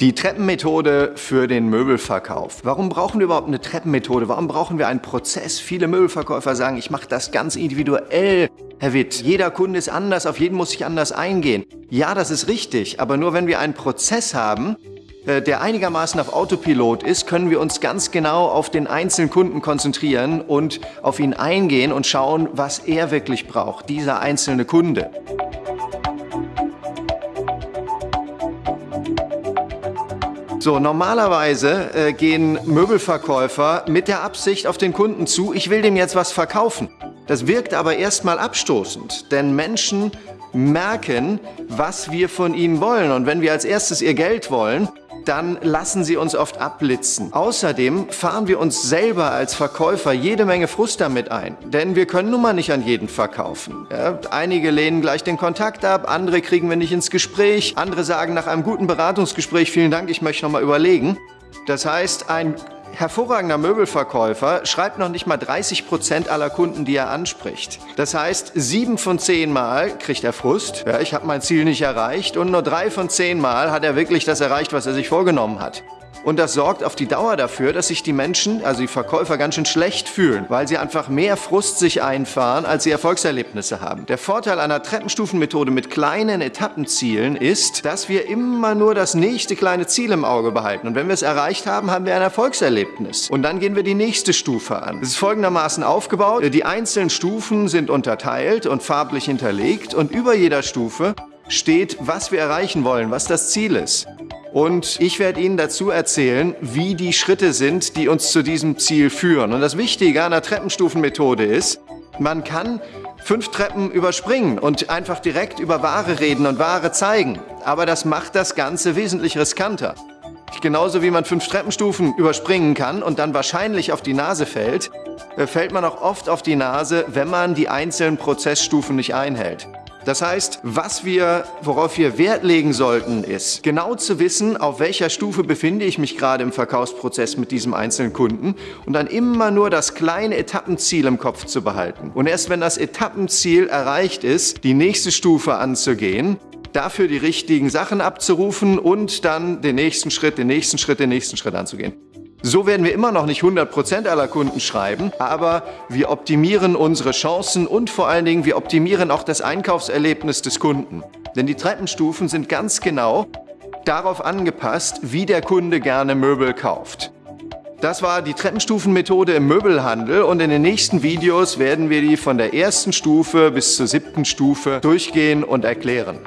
Die Treppenmethode für den Möbelverkauf. Warum brauchen wir überhaupt eine Treppenmethode? Warum brauchen wir einen Prozess? Viele Möbelverkäufer sagen, ich mache das ganz individuell. Herr Witt, jeder Kunde ist anders, auf jeden muss ich anders eingehen. Ja, das ist richtig, aber nur wenn wir einen Prozess haben, äh, der einigermaßen auf Autopilot ist, können wir uns ganz genau auf den einzelnen Kunden konzentrieren und auf ihn eingehen und schauen, was er wirklich braucht, dieser einzelne Kunde. So, normalerweise äh, gehen Möbelverkäufer mit der Absicht auf den Kunden zu, ich will dem jetzt was verkaufen. Das wirkt aber erstmal abstoßend, denn Menschen merken, was wir von ihnen wollen. Und wenn wir als erstes ihr Geld wollen, dann lassen sie uns oft abblitzen. Außerdem fahren wir uns selber als Verkäufer jede Menge Frust damit ein, denn wir können nun mal nicht an jeden verkaufen. Ja, einige lehnen gleich den Kontakt ab, andere kriegen wir nicht ins Gespräch, andere sagen nach einem guten Beratungsgespräch, vielen Dank, ich möchte noch mal überlegen. Das heißt, ein hervorragender Möbelverkäufer schreibt noch nicht mal 30 Prozent aller Kunden, die er anspricht. Das heißt, sieben von zehn Mal kriegt er Frust. Ja, ich habe mein Ziel nicht erreicht. Und nur drei von zehn Mal hat er wirklich das erreicht, was er sich vorgenommen hat. Und das sorgt auf die Dauer dafür, dass sich die Menschen, also die Verkäufer, ganz schön schlecht fühlen, weil sie einfach mehr Frust sich einfahren, als sie Erfolgserlebnisse haben. Der Vorteil einer Treppenstufenmethode mit kleinen Etappenzielen ist, dass wir immer nur das nächste kleine Ziel im Auge behalten. Und wenn wir es erreicht haben, haben wir ein Erfolgserlebnis. Und dann gehen wir die nächste Stufe an. Es ist folgendermaßen aufgebaut. Die einzelnen Stufen sind unterteilt und farblich hinterlegt. Und über jeder Stufe steht, was wir erreichen wollen, was das Ziel ist. Und ich werde Ihnen dazu erzählen, wie die Schritte sind, die uns zu diesem Ziel führen. Und das Wichtige an der Treppenstufenmethode ist, man kann fünf Treppen überspringen und einfach direkt über Ware reden und Ware zeigen. Aber das macht das Ganze wesentlich riskanter. Genauso wie man fünf Treppenstufen überspringen kann und dann wahrscheinlich auf die Nase fällt, äh, fällt man auch oft auf die Nase, wenn man die einzelnen Prozessstufen nicht einhält. Das heißt, was wir, worauf wir Wert legen sollten, ist genau zu wissen, auf welcher Stufe befinde ich mich gerade im Verkaufsprozess mit diesem einzelnen Kunden und dann immer nur das kleine Etappenziel im Kopf zu behalten. Und erst wenn das Etappenziel erreicht ist, die nächste Stufe anzugehen, dafür die richtigen Sachen abzurufen und dann den nächsten Schritt, den nächsten Schritt, den nächsten Schritt anzugehen. So werden wir immer noch nicht 100% aller Kunden schreiben, aber wir optimieren unsere Chancen und vor allen Dingen wir optimieren auch das Einkaufserlebnis des Kunden. Denn die Treppenstufen sind ganz genau darauf angepasst, wie der Kunde gerne Möbel kauft. Das war die Treppenstufenmethode im Möbelhandel und in den nächsten Videos werden wir die von der ersten Stufe bis zur siebten Stufe durchgehen und erklären.